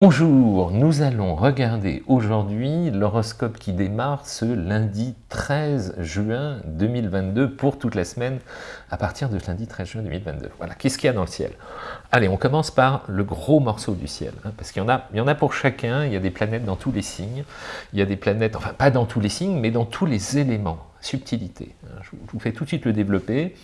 Bonjour, nous allons regarder aujourd'hui l'horoscope qui démarre ce lundi 13 juin 2022 pour toute la semaine à partir de lundi 13 juin 2022. Voilà, qu'est-ce qu'il y a dans le ciel? Allez, on commence par le gros morceau du ciel, hein, parce qu'il y, en a, y en a pour chacun, il y a des planètes dans tous les signes, il y a des planètes, enfin pas dans tous les signes, mais dans tous les éléments subtilité. Hein, je vous fais tout de suite le développer.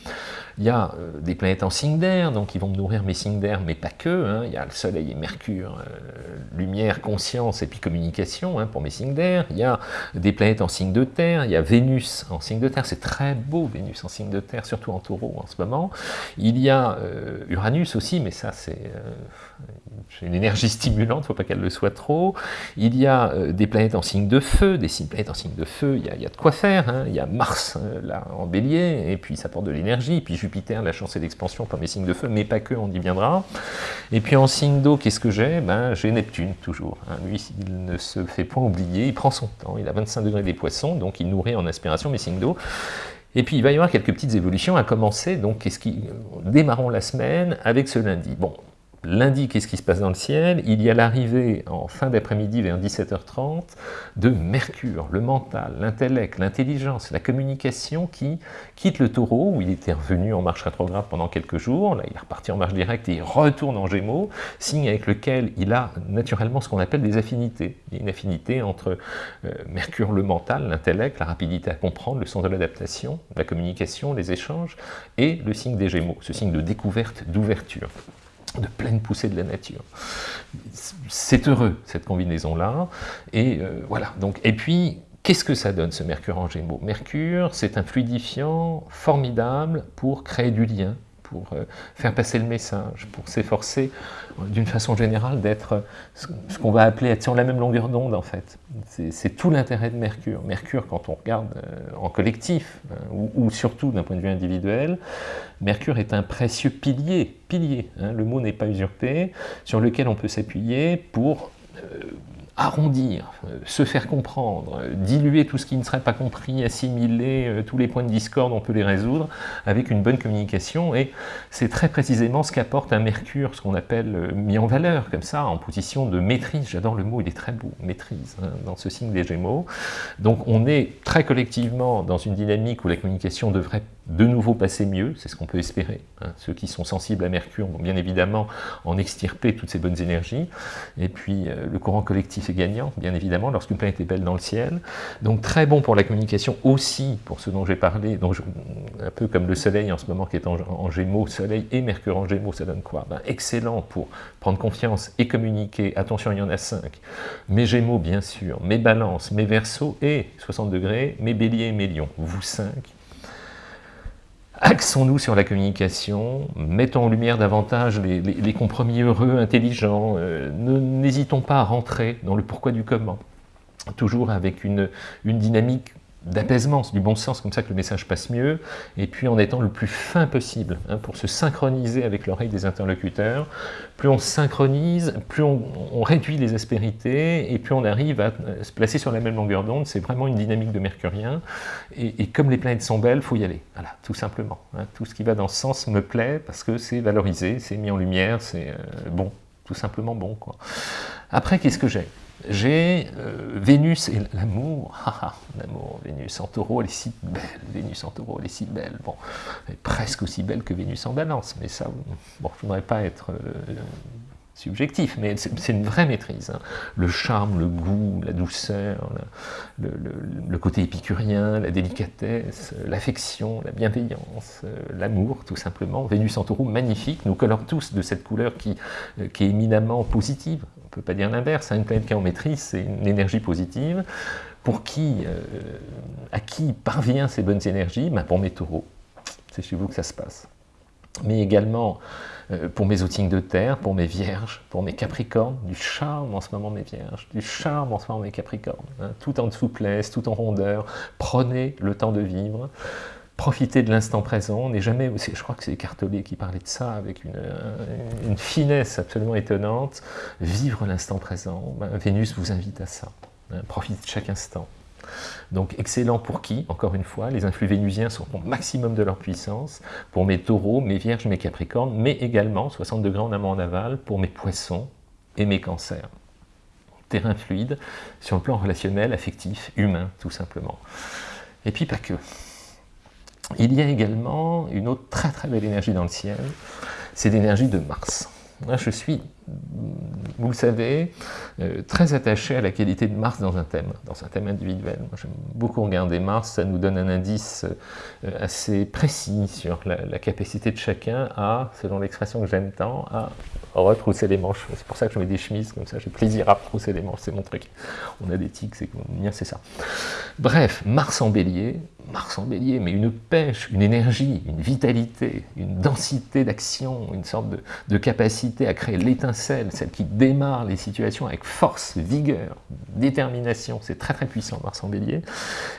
Il y a euh, des planètes en signe d'air, donc ils vont me nourrir mes signes d'air, mais pas que. Hein. Il y a le Soleil et Mercure, euh, lumière, conscience et puis communication hein, pour mes signes d'air. Il y a des planètes en signe de terre, il y a Vénus en signe de terre, c'est très beau Vénus en signe de terre, surtout en taureau en ce moment. Il y a euh, Uranus aussi, mais ça c'est une énergie stimulante, faut pas qu'elle le soit trop. Il y a des planètes en signe de feu, des planètes en signe de feu, il y a, de quoi faire. Il y a Mars euh, là, en bélier, et puis ça porte de l'énergie, puis Jupiter, la chance et l'expansion pour mes signes de feu, mais pas que, on y viendra. Et puis en signe d'eau, qu'est-ce que j'ai? Ben, J'ai Neptune, toujours. Hein. Lui, il ne se fait point oublier, il prend son temps, il a 25 degrés des poissons, donc il nourrit en inspiration mes signes d'eau. Et puis il va y avoir quelques petites évolutions à commencer, donc qu'est-ce qui... démarrons la semaine avec ce lundi. Bon, Lundi, qu'est-ce qui se passe dans le ciel? Il y a l'arrivée en fin d'après-midi vers 17h30 de Mercure, le mental, l'intellect, l'intelligence, la communication qui quitte le taureau, où il était revenu en marche rétrograde pendant quelques jours, là il est reparti en marche directe et il retourne en gémeaux, signe avec lequel il a naturellement ce qu'on appelle des affinités. Il y a une affinité entre euh, Mercure, le mental, l'intellect, la rapidité à comprendre, le sens de l'adaptation, la communication, les échanges, et le signe des gémeaux, ce signe de découverte, d'ouverture de pleine poussée de la nature. C'est heureux, cette combinaison-là. Et euh, voilà. Donc, et puis, qu'est-ce que ça donne, ce Mercure en Gémeaux? Mercure, c'est un fluidifiant formidable pour créer du lien, pour euh, faire passer le message, pour s'efforcer euh, d'une façon générale d'être ce qu'on va appeler être sur la même longueur d'onde en fait. C'est tout l'intérêt de Mercure. Mercure, quand on regarde euh, en collectif, hein, ou, surtout d'un point de vue individuel, Mercure est un précieux pilier, pilier, hein, le mot n'est pas usurpé, sur lequel on peut s'appuyer pour arrondir, euh, se faire comprendre, euh, diluer tout ce qui ne serait pas compris, assimiler euh, tous les points de discorde, on peut les résoudre avec une bonne communication, et c'est très précisément ce qu'apporte un Mercure, ce qu'on appelle mis en valeur, comme ça, en position de maîtrise, j'adore le mot, il est très beau, maîtrise, hein, dans ce signe des Gémeaux. Donc on est très collectivement dans une dynamique où la communication devrait de nouveau passer mieux, c'est ce qu'on peut espérer. Hein. Ceux qui sont sensibles à Mercure vont bien évidemment en extirper toutes ces bonnes énergies, et puis euh, le courant collectif est gagnant, bien évidemment, lorsqu'une planète est belle dans le ciel. Donc très bon pour la communication aussi, pour ce dont j'ai parlé, donc un peu comme le Soleil en ce moment qui est en, Gémeaux, Soleil et Mercure en Gémeaux, ça donne quoi? Ben, Excellent pour prendre confiance et communiquer, attention il y en a cinq, mes Gémeaux bien sûr, mes Balances, mes Verseaux et 60 degrés, mes Béliers et mes Lions, vous cinq, Axons-nous sur la communication, mettons en lumière davantage les, compromis heureux, intelligents, euh, n'hésitons pas à rentrer dans le pourquoi du comment, toujours avec une, une dynamique d'apaisement, du bon sens, comme ça que le message passe mieux, et puis en étant le plus fin possible, hein, pour se synchroniser avec l'oreille des interlocuteurs. Plus on synchronise, plus on, réduit les aspérités, et plus on arrive à se placer sur la même longueur d'onde, c'est vraiment une dynamique de mercurien, et, comme les planètes sont belles, il faut y aller, voilà, tout simplement. Hein. Tout ce qui va dans ce sens me plaît, parce que c'est valorisé, c'est mis en lumière, c'est euh, bon, tout simplement bon. Après, qu'est-ce que j'ai? J'ai euh, Vénus et l'amour, l'amour, Vénus en taureau, elle est si belle, Vénus en taureau, elle est si belle, bon, elle est presque aussi belle que Vénus en balance, mais ça, bon, je ne voudrais pas être euh, subjectif, mais c'est une vraie maîtrise. Hein. Le charme, le goût, la douceur, le, côté épicurien, la délicatesse, l'affection, la bienveillance, euh, l'amour, tout simplement. Vénus en taureau, magnifique, nous colore tous de cette couleur qui est éminemment positive peut pas dire l'inverse, hein. une planète maîtrise, c'est une énergie positive. Pour qui, euh, à qui parvient ces bonnes énergies? Ben Pour mes taureaux, c'est chez vous que ça se passe. Mais également euh, pour mes outils de terre, pour mes vierges, pour mes capricornes, du charme en ce moment mes vierges, du charme en ce moment mes capricornes, hein. tout en souplesse, tout en rondeur, prenez le temps de vivre, profiter de l'instant présent, n'est jamais, je crois que c'est Cartelet qui parlait de ça avec une, finesse absolument étonnante, vivre l'instant présent, ben, Vénus vous invite à ça, hein, profitez de chaque instant. Donc excellent pour qui Encore une fois, les influx vénusiens sont au maximum de leur puissance, pour mes taureaux, mes vierges, mes capricornes, mais également, 60 degrés en amont en aval, pour mes poissons et mes cancers. terrain fluide sur le plan relationnel, affectif, humain, tout simplement. Et puis pas que. Il y a également une autre très très belle énergie dans le ciel, c'est l'énergie de Mars. Moi, je suis, vous le savez, euh, très attaché à la qualité de Mars dans un thème, dans un thème individuel. J'aime beaucoup regarder Mars, ça nous donne un indice euh, assez précis sur la, capacité de chacun à, selon l'expression que j'aime tant, à retrousser les manches. C'est pour ça que je mets des chemises, comme ça j'ai plaisir à retrousser les manches, c'est mon truc. On a des tics, c'est mien, c'est ça. Bref, Mars en bélier, Mars en bélier, mais une pêche, une énergie, une vitalité, une densité d'action, une sorte de, capacité à créer l'étincelle, celle qui démarre les situations avec force, vigueur, détermination. C'est très très puissant Mars en bélier.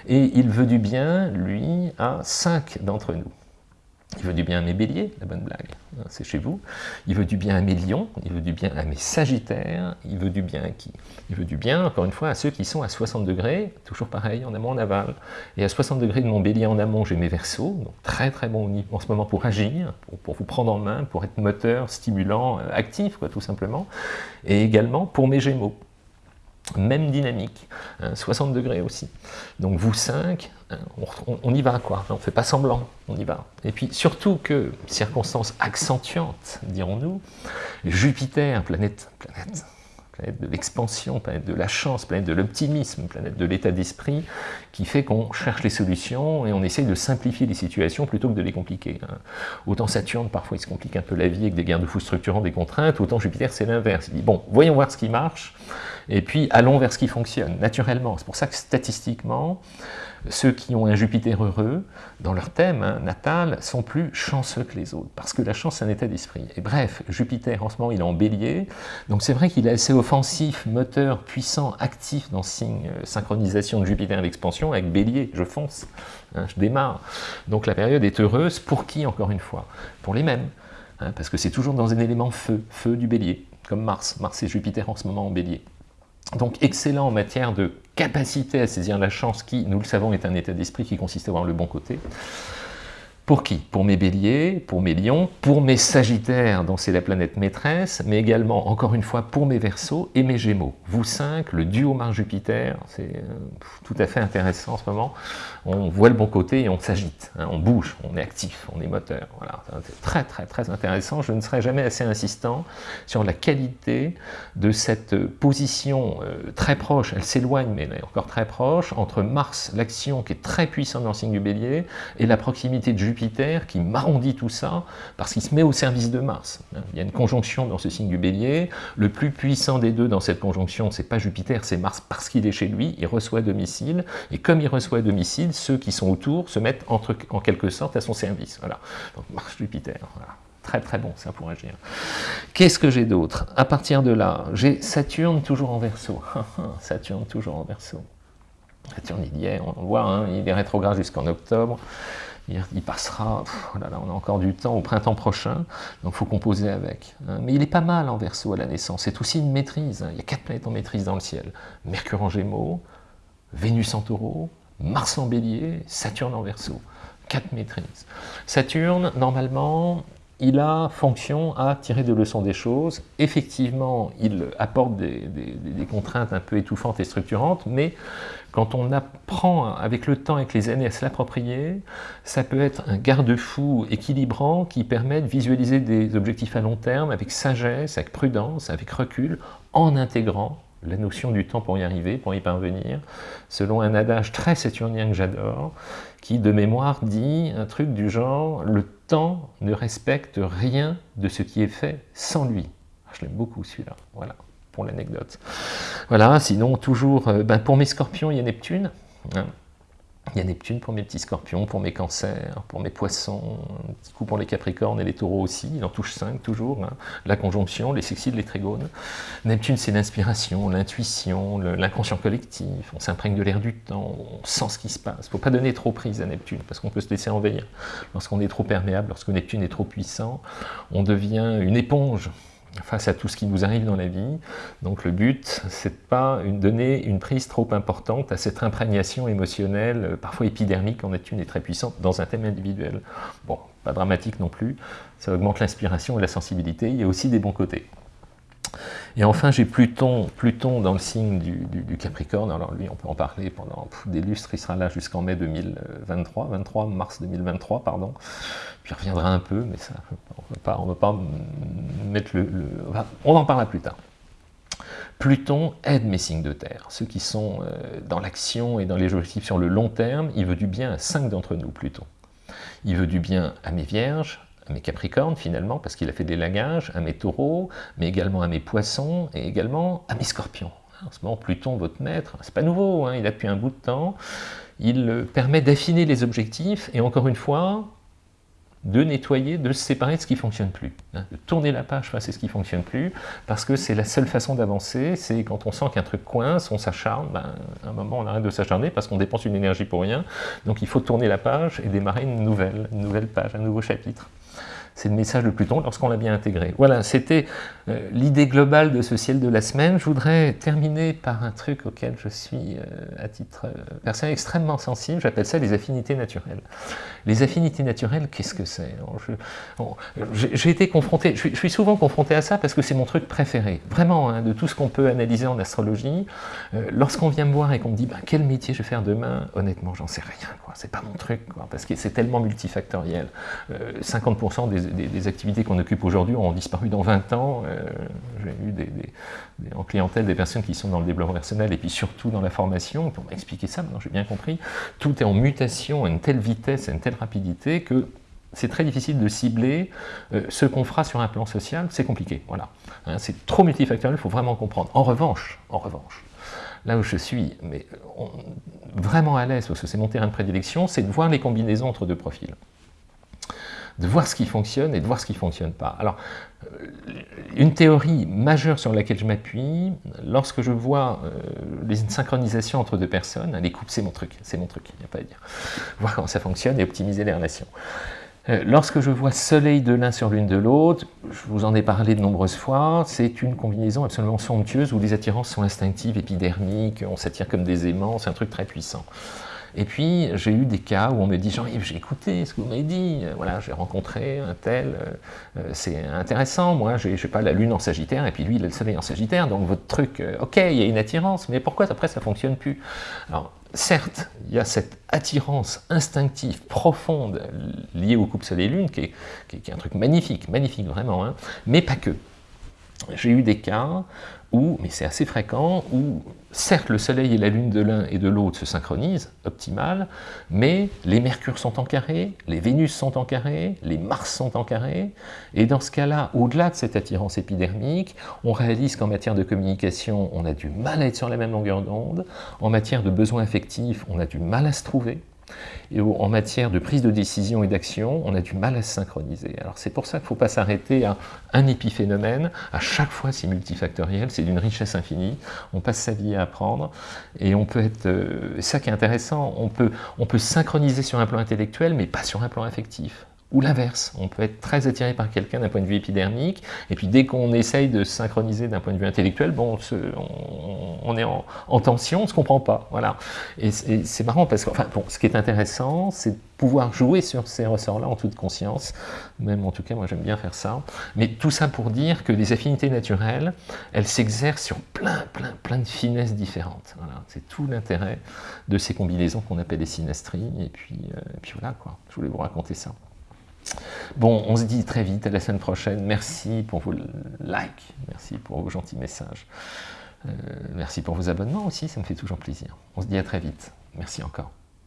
Et il veut du bien, lui, à cinq d'entre nous. Il veut du bien à mes béliers, la bonne blague, hein, c'est chez vous. Il veut du bien à mes lions, il veut du bien à mes sagittaires, il veut du bien à qui? Il veut du bien, encore une fois, à ceux qui sont à 60 degrés, toujours pareil, en amont, en aval. Et à 60 degrés de mon bélier en amont, j'ai mes versos, donc très très bon en ce moment pour agir, pour, vous prendre en main, pour être moteur, stimulant, euh, actif, quoi, tout simplement. Et également pour mes gémeaux même dynamique, 60 hein, degrés aussi. Donc vous 5, hein, on, y va quoi, on ne fait pas semblant, on y va. Et puis surtout que, circonstance accentuante, dirons-nous, Jupiter, planète, planète, planète de l'expansion, planète de la chance, planète de l'optimisme, planète de l'état d'esprit, qui fait qu'on cherche les solutions et on essaye de simplifier les situations plutôt que de les compliquer. Hein. Autant Saturne, parfois il se complique un peu la vie avec des garde-fous structurants, des contraintes, autant Jupiter c'est l'inverse. Il dit, bon, voyons voir ce qui marche, et puis allons vers ce qui fonctionne, naturellement. C'est pour ça que statistiquement, ceux qui ont un Jupiter heureux, dans leur thème hein, natal, sont plus chanceux que les autres, parce que la chance, c'est un état d'esprit. Et bref, Jupiter, en ce moment, il est en bélier, donc c'est vrai qu'il est assez offensif, moteur, puissant, actif dans signe euh, synchronisation de Jupiter et l'expansion, avec bélier, je fonce, hein, je démarre. Donc la période est heureuse, pour qui, encore une fois? Pour les mêmes, hein, parce que c'est toujours dans un élément feu, feu du bélier, comme Mars, Mars et Jupiter en ce moment en bélier. Donc excellent en matière de capacité à saisir la chance qui, nous le savons, est un état d'esprit qui consiste à voir le bon côté. Pour qui? Pour mes béliers, pour mes lions, pour mes sagittaires, dont c'est la planète maîtresse, mais également, encore une fois, pour mes versos et mes gémeaux. Vous cinq, le duo Mars-Jupiter, c'est euh, tout à fait intéressant en ce moment. On voit le bon côté et on s'agite, hein, on bouge, on est actif, on est moteur. Voilà, c'est très très très intéressant. Je ne serai jamais assez insistant sur la qualité de cette position euh, très proche, elle s'éloigne, mais elle est encore très proche, entre Mars, l'action qui est très puissante dans le signe du bélier, et la proximité de Jupiter Jupiter qui m'arrondit tout ça, parce qu'il se met au service de Mars. Il y a une conjonction dans ce signe du bélier, le plus puissant des deux dans cette conjonction, c'est pas Jupiter, c'est Mars, parce qu'il est chez lui, il reçoit domicile, et comme il reçoit domicile, ceux qui sont autour se mettent en quelque sorte à son service. Voilà. Donc Mars-Jupiter, Très très bon ça pour agir. Qu'est-ce que j'ai d'autre? À partir de là, j'ai Saturne toujours en verso. Saturne toujours en verso. Saturne il y est, on voit, hein, il est rétrograde jusqu'en octobre il, passera, oh on a encore du temps au printemps prochain, donc il faut composer avec. Hein. Mais il est pas mal en verso à la naissance, c'est aussi une maîtrise. Hein. Il y a quatre planètes en maîtrise dans le ciel. Mercure en gémeaux, Vénus en taureau, Mars en bélier, Saturne en verso. Quatre maîtrises. Saturne, normalement, il a fonction à tirer des leçons des choses. Effectivement, il apporte des, contraintes un peu étouffantes et structurantes, mais quand on apprend avec le temps, avec les années, à se l'approprier, ça peut être un garde-fou équilibrant qui permet de visualiser des objectifs à long terme avec sagesse, avec prudence, avec recul, en intégrant la notion du temps pour y arriver, pour y parvenir, selon un adage très saturnien que j'adore, qui de mémoire dit un truc du genre « le temps ne respecte rien de ce qui est fait sans lui ah, Je l'aime beaucoup celui-là, voilà, pour l'anecdote. Voilà, sinon toujours, euh, ben, pour mes scorpions, il y a Neptune, hein. Il y a Neptune pour mes petits scorpions, pour mes cancers, pour mes poissons, un petit coup pour les capricornes et les taureaux aussi, il en touche 5 toujours, hein. la conjonction, les sexides, les trigones. Neptune c'est l'inspiration, l'intuition, l'inconscient collectif, on s'imprègne de l'air du temps, on sent ce qui se passe. Il faut pas donner trop prise à Neptune, parce qu'on peut se laisser envahir. Lorsqu'on est trop perméable, lorsque Neptune est trop puissant, on devient une éponge, face à tout ce qui nous arrive dans la vie. Donc le but, c'est de pas donner une prise trop importante à cette imprégnation émotionnelle, euh, parfois épidermique en est une et très puissante, dans un thème individuel. Bon, pas dramatique non plus, ça augmente l'inspiration et la sensibilité, il y a aussi des bons côtés. Et enfin, j'ai Pluton, Pluton dans le signe du, Capricorne. Alors lui, on peut en parler pendant des lustres. Il sera là jusqu'en mai 2023, 23 mars 2023, pardon. Puis il reviendra un peu, mais ça, on ne va pas mettre le... on en parlera plus tard. Pluton aide mes signes de terre, ceux qui sont euh, dans l'action et dans les objectifs sur le long terme, il veut du bien à cinq d'entre nous, Pluton. Il veut du bien à mes vierges, à mes capricornes finalement, parce qu'il a fait des lagages, à mes taureaux, mais également à mes poissons, et également à mes scorpions. En ce moment, Pluton, votre maître, c'est pas nouveau, hein, il a depuis un bout de temps, il euh, permet d'affiner les objectifs, et encore une fois, de nettoyer, de se séparer de ce qui ne fonctionne plus. Hein, de tourner la page face à ce qui ne fonctionne plus, parce que c'est la seule façon d'avancer, c'est quand on sent qu'un truc coince, on s'acharne, ben, à un moment on arrête de s'acharner parce qu'on dépense une énergie pour rien, donc il faut tourner la page et démarrer une nouvelle, une nouvelle page, un nouveau chapitre. C'est le message de Pluton lorsqu'on l'a bien intégré. Voilà, c'était euh, l'idée globale de ce ciel de la semaine. Je voudrais terminer par un truc auquel je suis, euh, à titre euh, personnel, extrêmement sensible. J'appelle ça les affinités naturelles. Les affinités naturelles, qu'est-ce que c'est? J'ai été confronté, je suis, souvent confronté à ça parce que c'est mon truc préféré. Vraiment, hein, de tout ce qu'on peut analyser en astrologie. Lorsqu'on vient me voir et qu'on me dit bah, quel métier je vais faire demain, honnêtement, j'en sais rien. C'est pas mon truc, parce que c'est tellement multifactoriel. 50% des des, activités qu'on occupe aujourd'hui ont disparu dans 20 ans. Euh, j'ai eu des, en clientèle des personnes qui sont dans le développement personnel et puis surtout dans la formation, pour m'expliquer ça, maintenant j'ai bien compris, tout est en mutation à une telle vitesse, à une telle rapidité que c'est très difficile de cibler euh, ce qu'on fera sur un plan social, c'est compliqué, voilà. Hein, c'est trop multifactoriel, il faut vraiment comprendre. En revanche, en revanche, là où je suis mais vraiment à l'aise, parce que c'est mon terrain de prédilection, c'est de voir les combinaisons entre deux profils de voir ce qui fonctionne et de voir ce qui ne fonctionne pas. Alors, euh, une théorie majeure sur laquelle je m'appuie, lorsque je vois euh, les synchronisations entre deux personnes, les couples, c'est mon truc, c'est mon truc, il n'y a pas à dire. Voir comment ça fonctionne et optimiser les relations. Euh, lorsque je vois soleil de l'un sur l'une de l'autre, je vous en ai parlé de nombreuses fois, c'est une combinaison absolument somptueuse où les attirances sont instinctives, épidermiques, on s'attire comme des aimants, c'est un truc très puissant. Et puis, j'ai eu des cas où on me dit « Jean-Yves, j'ai écouté ce que vous m'avez dit, voilà, j'ai rencontré un tel, euh, euh, c'est intéressant, moi, je sais pas, la lune en Sagittaire, et puis lui, il le soleil en Sagittaire, donc votre truc, euh, ok, il y a une attirance, mais pourquoi après ça fonctionne plus ?» Alors, certes, il y a cette attirance instinctive, profonde, liée au couple soleil-lune, qui, est, un truc magnifique, magnifique vraiment, hein, mais pas que. J'ai eu des cas où, mais c'est assez fréquent, où certes le soleil et la lune de l'un et de l'autre se synchronisent, optimal, mais les mercures sont en carré, les Vénus sont en carré, les Mars sont en carré, et dans ce cas-là, au-delà de cette attirance épidermique, on réalise qu'en matière de communication, on a du mal à être sur la même longueur d'onde, en matière de besoins affectifs, on a du mal à se trouver, et en matière de prise de décision et d'action, on a du mal à se synchroniser. Alors c'est pour ça qu'il ne faut pas s'arrêter à un épiphénomène, à chaque fois c'est multifactoriel, c'est d'une richesse infinie, on passe sa vie à apprendre, et on peut être, euh, ça qui est intéressant, on peut, on peut synchroniser sur un plan intellectuel, mais pas sur un plan affectif. Ou l'inverse, on peut être très attiré par quelqu'un d'un point de vue épidermique, et puis dès qu'on essaye de synchroniser d'un point de vue intellectuel, bon, on, est en, tension, on ne se comprend pas, voilà. Et c'est marrant parce que, enfin, bon, ce qui est intéressant, c'est de pouvoir jouer sur ces ressorts-là en toute conscience, même en tout cas, moi j'aime bien faire ça, mais tout ça pour dire que les affinités naturelles, elles s'exercent sur plein, plein, plein de finesses différentes, voilà. C'est tout l'intérêt de ces combinaisons qu'on appelle les synastries, et puis, euh, puis voilà, quoi, je voulais vous raconter ça. Bon, on se dit très vite, à la semaine prochaine. Merci pour vos likes, merci pour vos gentils messages. Euh, merci pour vos abonnements aussi, ça me fait toujours plaisir. On se dit à très vite. Merci encore.